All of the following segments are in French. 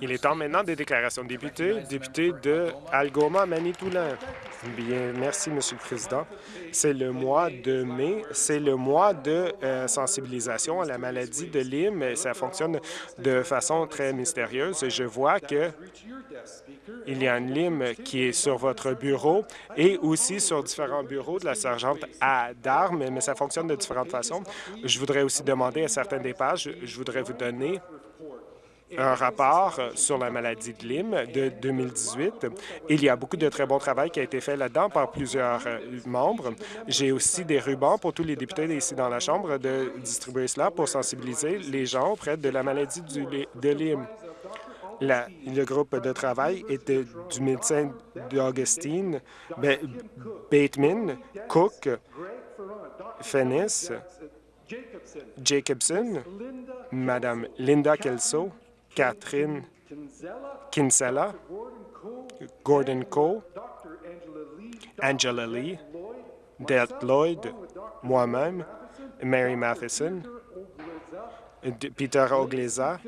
Il est temps maintenant des déclarations de députés. Député de Algoma, Manitoulin. Bien, merci, Monsieur le Président. C'est le mois de mai, c'est le mois de euh, sensibilisation à la maladie de Lyme. Ça fonctionne de façon très mystérieuse. Je vois que il y a une Lyme qui est sur votre bureau et aussi sur différents bureaux de la sergente à d'armes, mais ça fonctionne de différentes façons. Je voudrais aussi demander à certaines des pages, je voudrais vous donner un rapport sur la maladie de Lyme de 2018. Il y a beaucoup de très bon travail qui a été fait là-dedans par plusieurs euh, membres. J'ai aussi des rubans pour tous les députés ici dans la Chambre de distribuer cela pour sensibiliser les gens auprès de la maladie de Lyme. le groupe de travail était du médecin d'Augustine, Bateman, Cook, Fennis, Jacobson, Madame Linda Kelso, Catherine Kinsella, Gordon Cole, Angela Lee, Delt Lloyd, moi-même, Mary Matheson, Peter Ogleza,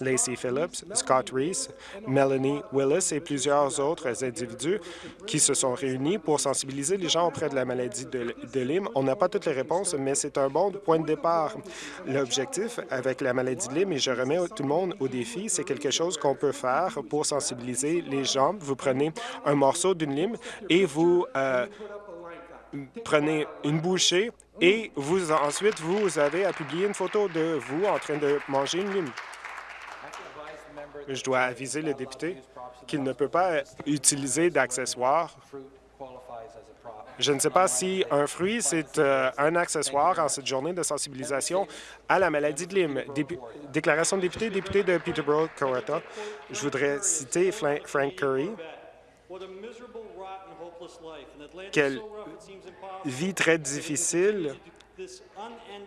Lacey Phillips, Scott Reese, Melanie Willis et plusieurs autres individus qui se sont réunis pour sensibiliser les gens auprès de la maladie de, de Lyme. On n'a pas toutes les réponses, mais c'est un bon point de départ. L'objectif avec la maladie de Lyme, et je remets tout le monde au défi, c'est quelque chose qu'on peut faire pour sensibiliser les gens. Vous prenez un morceau d'une lime et vous euh, prenez une bouchée et vous ensuite, vous avez à publier une photo de vous en train de manger une lime. Je dois aviser le député qu'il ne peut pas utiliser d'accessoires. Je ne sais pas si un fruit, c'est euh, un accessoire en cette journée de sensibilisation à la maladie de Lyme. déclaration de député, député de Peterborough, Coretta. Je voudrais citer Frank Curry. Quelle vie très difficile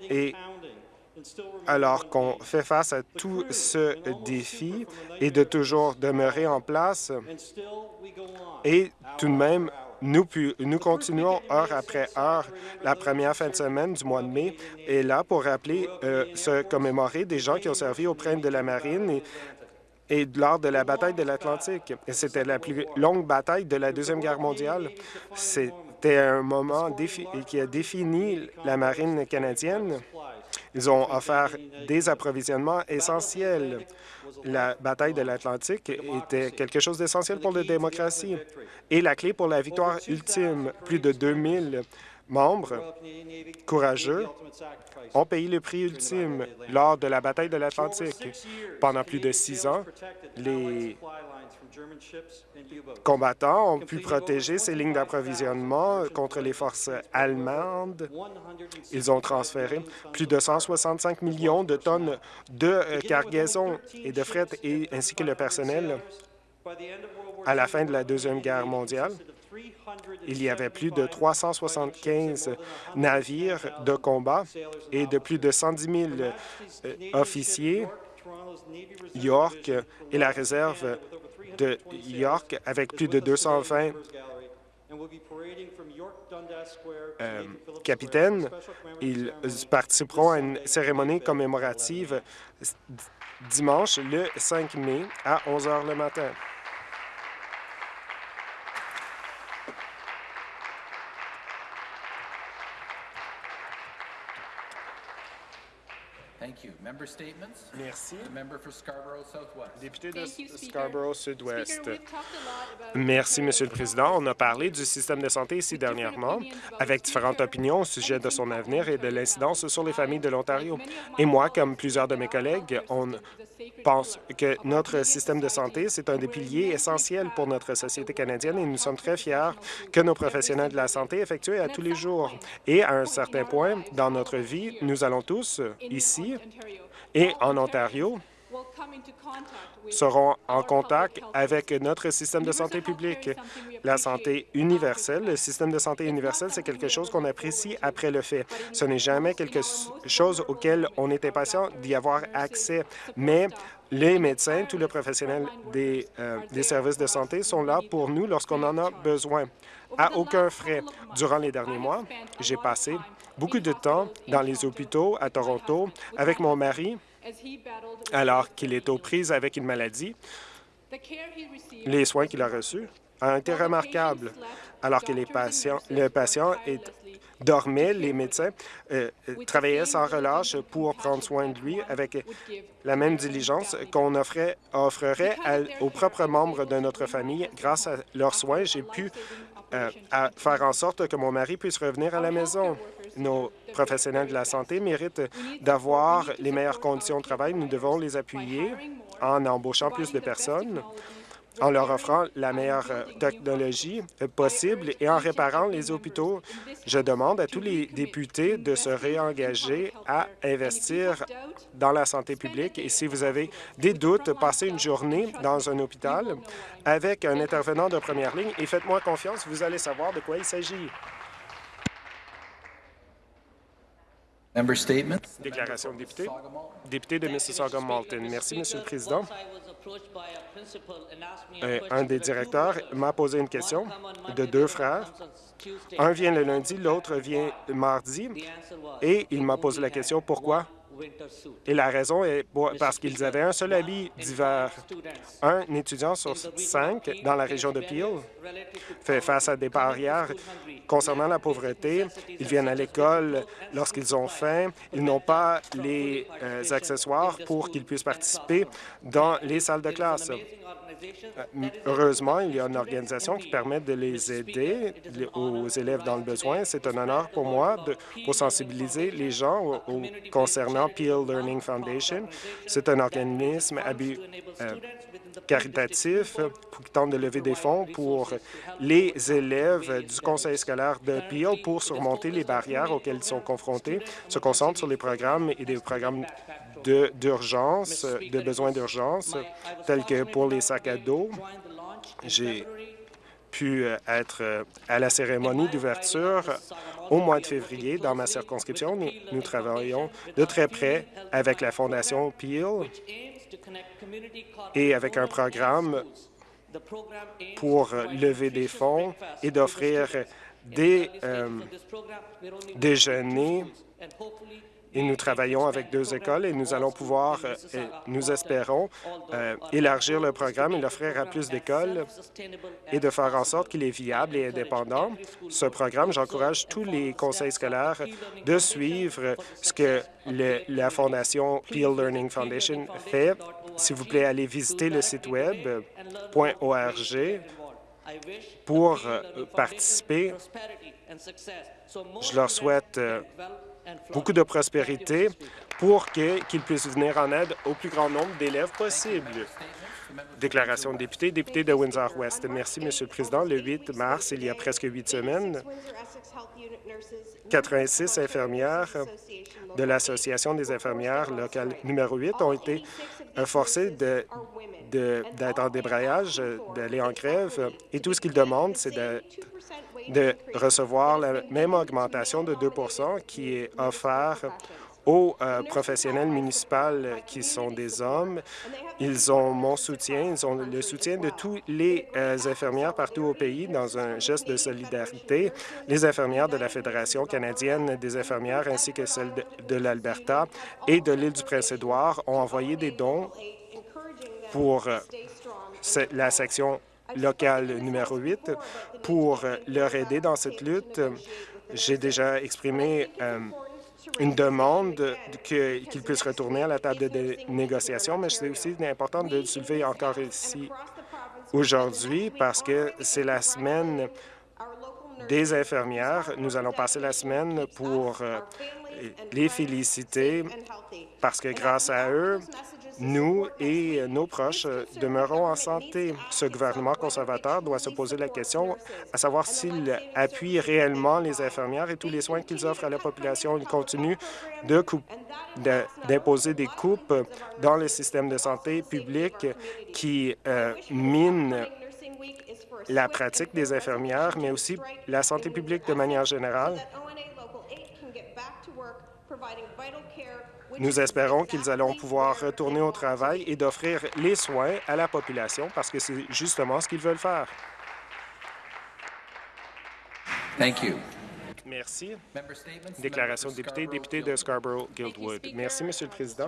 et alors qu'on fait face à tout ce défi et de toujours demeurer en place, et tout de même, nous, nous continuons heure après heure. La première fin de semaine du mois de mai est là pour rappeler, euh, se commémorer des gens qui ont servi auprès de la marine et, et lors de la bataille de l'Atlantique. C'était la plus longue bataille de la Deuxième Guerre mondiale. C'était un moment qui a défini la marine canadienne. Ils ont offert des approvisionnements essentiels. La bataille de l'Atlantique était quelque chose d'essentiel pour la démocratie et la clé pour la victoire ultime. Plus de 2000 membres courageux ont payé le prix ultime lors de la bataille de l'Atlantique. Pendant plus de six ans, les combattants ont pu protéger ces lignes d'approvisionnement contre les forces allemandes. Ils ont transféré plus de 165 millions de tonnes de euh, cargaison et de fret, et, ainsi que le personnel. À la fin de la Deuxième Guerre mondiale, il y avait plus de 375 navires de combat et de plus de 110 000 euh, officiers. York et la réserve de York avec plus de 220 euh, capitaines. Ils participeront à une cérémonie commémorative dimanche, le 5 mai, à 11 heures le matin. Merci. Député de Scarborough Sud-Ouest. Merci, Monsieur le Président. On a parlé du système de santé ici dernièrement, avec différentes opinions au sujet de son avenir et de l'incidence sur les familles de l'Ontario. Et moi, comme plusieurs de mes collègues, on pense que notre système de santé, c'est un des piliers essentiels pour notre société canadienne et nous sommes très fiers que nos professionnels de la santé effectuent à tous les jours. Et à un certain point dans notre vie, nous allons tous, ici, et en Ontario seront en contact avec notre système de santé publique. La santé universelle, le système de santé universel, c'est quelque chose qu'on apprécie après le fait. Ce n'est jamais quelque chose auquel on est impatient d'y avoir accès, mais les médecins, tous les professionnels des, euh, des services de santé sont là pour nous lorsqu'on en a besoin, à aucun frais. Durant les derniers mois, j'ai passé beaucoup de temps dans les hôpitaux à Toronto avec mon mari alors qu'il est aux prises avec une maladie. Les soins qu'il a reçus ont été remarquables. Alors que le patient est, dormait, les médecins euh, travaillaient sans relâche pour prendre soin de lui avec la même diligence qu'on offrerait aux propres membres de notre famille. Grâce à leurs soins, j'ai pu euh, faire en sorte que mon mari puisse revenir à la maison. Nos professionnels de la santé méritent d'avoir les meilleures conditions de travail. Nous devons les appuyer en embauchant plus de personnes, en leur offrant la meilleure euh, technologie possible et en réparant les hôpitaux. Je demande à tous les députés de se réengager à investir dans la santé publique et si vous avez des doutes, passez une journée dans un hôpital avec un intervenant de première ligne et faites-moi confiance, vous allez savoir de quoi il s'agit. Déclaration de député. Député de Mississauga-Malton. Merci, Monsieur le Président. Euh, un des directeurs m'a posé une question de deux frères. Un vient le lundi, l'autre vient mardi, et il m'a posé la question pourquoi? Et la raison est parce qu'ils avaient un seul habit d'hiver. Un étudiant sur cinq dans la région de Peel fait face à des barrières concernant la pauvreté. Ils viennent à l'école lorsqu'ils ont faim. Ils n'ont pas les euh, accessoires pour qu'ils puissent participer dans les salles de classe. Euh, heureusement, il y a une organisation qui permet de les aider aux élèves dans le besoin. C'est un honneur pour moi de, pour sensibiliser les gens concernant Peel Learning Foundation. C'est un organisme euh, caritatif qui tente de lever des fonds pour les élèves du conseil scolaire de Peel pour surmonter les barrières auxquelles ils sont confrontés, se concentre sur les programmes et des programmes d'urgence, de, besoins d'urgence, tels que pour les sacs à dos. J'ai pu euh, être euh, à la cérémonie d'ouverture au mois de février dans ma circonscription. Nous, nous, travaillons de très près avec la Fondation Peel et avec un programme pour lever des fonds et d'offrir des euh, déjeuners et nous travaillons avec deux écoles et nous allons pouvoir, euh, nous espérons, euh, élargir le programme et l'offrir à plus d'écoles et de faire en sorte qu'il est viable et indépendant. Ce programme, j'encourage tous les conseils scolaires de suivre ce que la Fondation Peel Learning Foundation fait. S'il vous plaît, allez visiter le site web .org pour euh, participer. Je leur souhaite beaucoup de prospérité pour qu'ils puissent venir en aide au plus grand nombre d'élèves possible. Déclaration de député, député de Windsor-West. Merci, Monsieur le Président. Le 8 mars, il y a presque huit semaines, 86 infirmières de l'Association des infirmières locales numéro 8 ont été forcées d'être en débrayage, d'aller en grève, et tout ce qu'ils demandent, c'est de recevoir la même augmentation de 2 qui est offerte aux euh, professionnels municipaux qui sont des hommes. Ils ont mon soutien, ils ont le soutien de tous les euh, infirmières partout au pays dans un geste de solidarité. Les infirmières de la Fédération canadienne des infirmières ainsi que celles de, l'Alberta et de l'île du Prince-Édouard ont envoyé des dons pour euh, la section local numéro 8 pour leur aider dans cette lutte. J'ai déjà exprimé euh, une demande qu'ils puissent retourner à la table de négociation, mais c'est aussi important de le soulever encore ici aujourd'hui parce que c'est la semaine des infirmières. Nous allons passer la semaine pour euh, les féliciter parce que grâce à eux, nous et nos proches demeurons en santé. Ce gouvernement conservateur doit se poser la question à savoir s'il appuie réellement les infirmières et tous les soins qu'ils offrent à la population. Il continue d'imposer des coupes dans le système de santé public qui euh, mine la pratique des infirmières, mais aussi la santé publique de manière générale. Nous espérons qu'ils allont pouvoir retourner au travail et d'offrir les soins à la population parce que c'est justement ce qu'ils veulent faire. Merci. Déclaration de député, député de Scarborough-Guildwood. Merci, Monsieur le Président.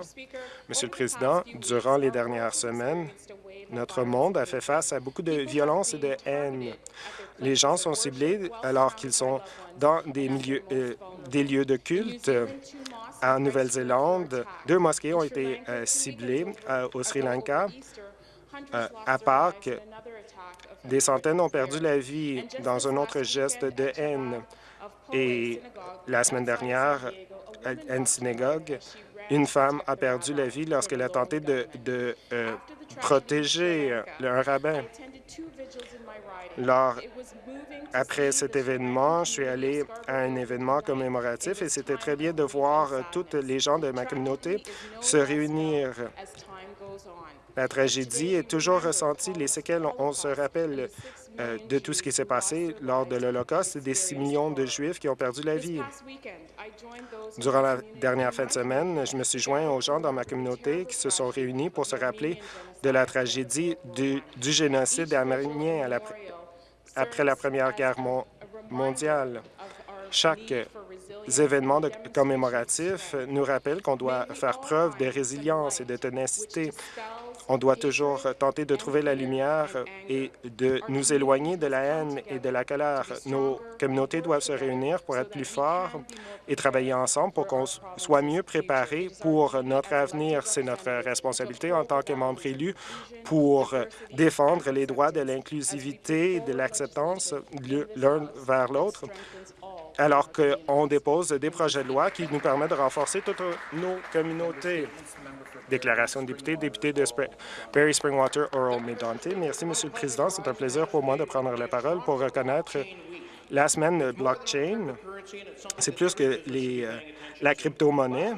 Monsieur le Président, durant les dernières semaines, notre monde a fait face à beaucoup de violence et de haine. Les gens sont ciblés alors qu'ils sont dans euh, des lieux de culte. En Nouvelle-Zélande, deux mosquées ont été euh, ciblées euh, au Sri Lanka. à Pâques, des centaines ont perdu la vie dans un autre geste de haine. Et la semaine dernière, une synagogue, une femme a perdu la vie lorsqu'elle a tenté de, euh, protéger un rabbin. Lors, après cet événement, je suis allé à un événement commémoratif et c'était très bien de voir toutes les gens de ma communauté se réunir. La tragédie est toujours ressentie. Les séquelles, on se rappelle euh, de tout ce qui s'est passé lors de l'Holocauste, des 6 millions de Juifs qui ont perdu la vie. Durant la dernière fin de semaine, je me suis joint aux gens dans ma communauté qui se sont réunis pour se rappeler de la tragédie du, génocide arménien après la Première Guerre mondiale. Chaque événement commémoratif nous rappelle qu'on doit faire preuve de résilience et de ténacité on doit toujours tenter de trouver la lumière et de nous éloigner de la haine et de la colère. Nos communautés doivent se réunir pour être plus forts et travailler ensemble pour qu'on soit mieux préparés pour notre avenir. C'est notre responsabilité en tant que membres élus pour défendre les droits de l'inclusivité et de l'acceptance l'un vers l'autre alors qu'on dépose des projets de loi qui nous permettent de renforcer toutes nos communautés. Déclaration de député, député de Barry Springwater, Oral Medonte. Merci, Monsieur le Président. C'est un plaisir pour moi de prendre la parole pour reconnaître la semaine blockchain. C'est plus que les, euh, la crypto-monnaie.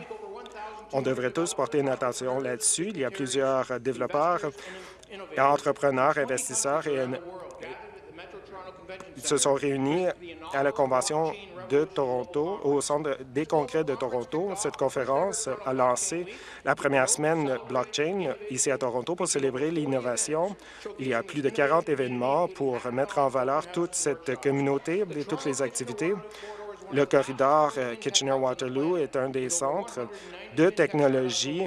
On devrait tous porter une attention là-dessus. Il y a plusieurs développeurs, entrepreneurs, investisseurs et se sont réunis à la Convention de Toronto, au Centre des congrès de Toronto. Cette conférence a lancé la première semaine blockchain ici à Toronto pour célébrer l'innovation. Il y a plus de 40 événements pour mettre en valeur toute cette communauté et toutes les activités. Le corridor Kitchener-Waterloo est un des centres de technologie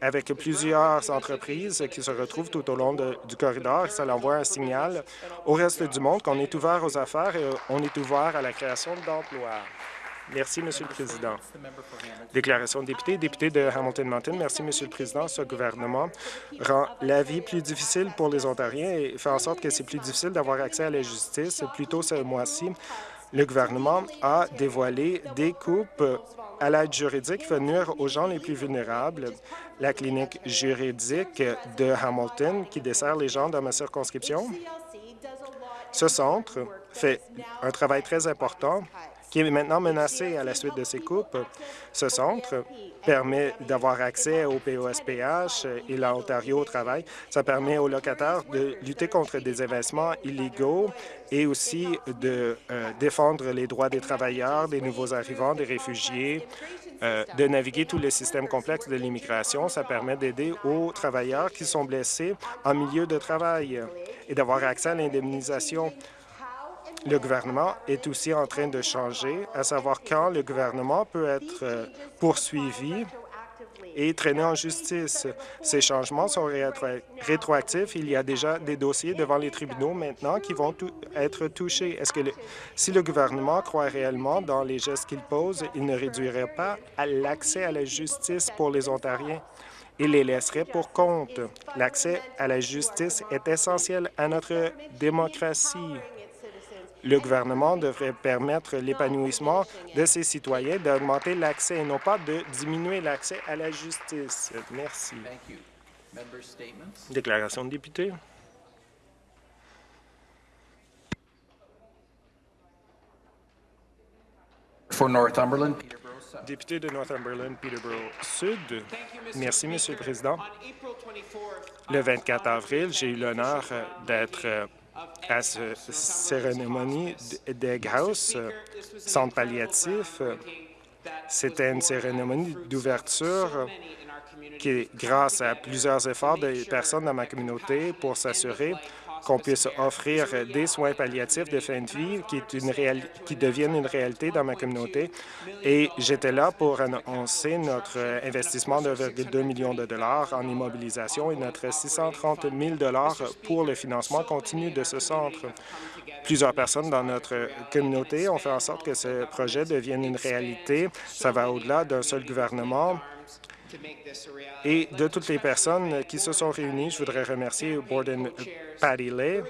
avec plusieurs entreprises qui se retrouvent tout au long du corridor. Ça envoie un signal au reste du monde qu'on est ouvert aux affaires et on est ouvert à la création d'emplois. Merci, Monsieur le Président. Déclaration de député. Député de Hamilton-Mountain. Merci, Monsieur le Président. Ce gouvernement rend la vie plus difficile pour les Ontariens et fait en sorte que c'est plus difficile d'avoir accès à la justice. Plus tôt ce mois-ci, le gouvernement a dévoilé des coupes à l'aide juridique venir aux gens les plus vulnérables. La clinique juridique de Hamilton, qui dessert les gens dans ma circonscription, ce centre fait un travail très important qui est maintenant menacé à la suite de ces coupes. Ce centre permet d'avoir accès au POSPH et l'Ontario au travail. Ça permet aux locataires de lutter contre des investissements illégaux et aussi de euh, défendre les droits des travailleurs, des nouveaux arrivants, des réfugiés, euh, de naviguer tous les systèmes complexes de l'immigration. Ça permet d'aider aux travailleurs qui sont blessés en milieu de travail et d'avoir accès à l'indemnisation le gouvernement est aussi en train de changer, à savoir quand le gouvernement peut être euh, poursuivi et traîné en justice. Ces changements sont rétroactifs. Il y a déjà des dossiers devant les tribunaux maintenant qui vont être touchés. Est-ce que si le gouvernement croit réellement dans les gestes qu'il pose, il ne réduirait pas l'accès à la justice pour les Ontariens? Il les laisserait pour compte. L'accès à la justice est essentiel à notre démocratie. Le gouvernement devrait permettre l'épanouissement de ses citoyens, d'augmenter l'accès et non pas de diminuer l'accès à la justice. Merci. Déclaration de député. Député de Northumberland, Peterborough Sud. Merci, Monsieur le Président. Le 24 avril, j'ai eu l'honneur d'être à cette cérémonie d'Egghouse, centre palliatif. C'était une cérémonie d'ouverture qui, grâce à plusieurs efforts des personnes dans ma communauté pour s'assurer qu'on puisse offrir des soins palliatifs de fin de vie qui, deviennent une réalité dans ma communauté. Et j'étais là pour annoncer notre investissement de 2 millions de dollars en immobilisation et notre 630 000 dollars pour le financement continu de ce centre. Plusieurs personnes dans notre communauté ont fait en sorte que ce projet devienne une réalité. Ça va au-delà d'un seul gouvernement et de toutes les personnes qui se sont réunies, je voudrais remercier Borden Patty Lay,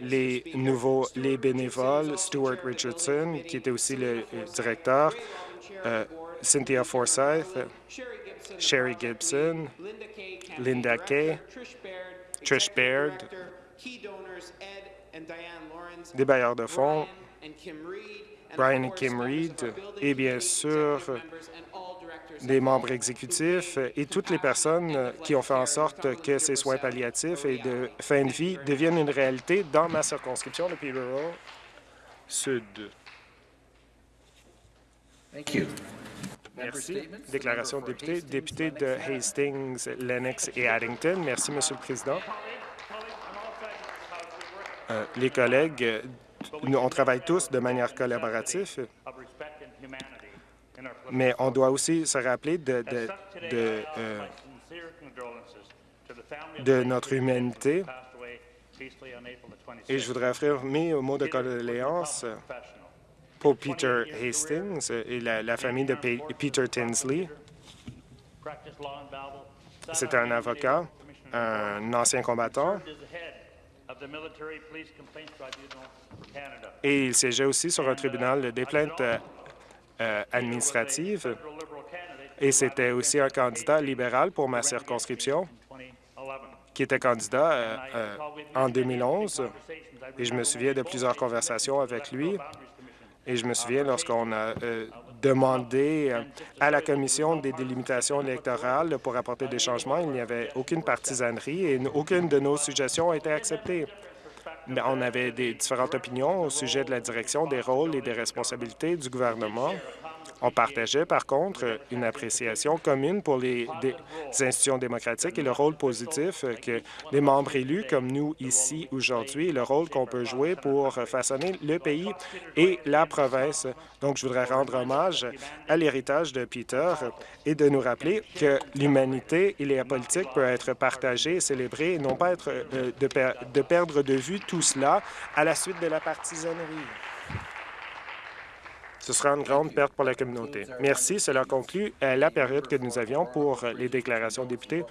les nouveaux les bénévoles, Stuart Richardson, qui était aussi le directeur, euh, Cynthia Forsyth, Sherry Gibson, Linda Kay, Trish Baird, des bailleurs de fonds, Brian et Kim Reed, et bien sûr des membres exécutifs et toutes les personnes qui ont fait en sorte que ces soins palliatifs et de fin de vie deviennent une réalité dans ma circonscription de Peterborough Sud. Merci. Déclaration de député. Député de Hastings, Lennox et Addington. Merci, Monsieur le Président. Euh, les collègues, nous, on travaille tous de manière collaborative mais on doit aussi se rappeler euh, de, notre humanité. Et je voudrais offrir mes mots de condoléances pour Peter Hastings et la, famille de Peter Tinsley. C'était un avocat, un ancien combattant, et il siégeait aussi sur un tribunal des plaintes euh, administrative et c'était aussi un candidat libéral pour ma circonscription qui était candidat euh, euh, en 2011. Et je me souviens de plusieurs conversations avec lui. Et je me souviens lorsqu'on a demandé à la Commission des délimitations électorales pour apporter des changements, il n'y avait aucune partisanerie et aucune de nos suggestions a été acceptée. Mais on avait des différentes opinions au sujet de la direction, des rôles et des responsabilités du gouvernement. On partageait, par contre, une appréciation commune pour les, institutions démocratiques et le rôle positif que les membres élus, comme nous ici aujourd'hui, le rôle qu'on peut jouer pour façonner le pays et la province. Donc, je voudrais rendre hommage à l'héritage de Peter et de nous rappeler que l'humanité et la politique peuvent être partagées et célébrées, et non pas être, euh, de, de perdre de vue tout cela à la suite de la partisanerie. Ce sera une grande perte pour la communauté. Merci. Cela conclut euh, la période que nous avions pour les déclarations députés.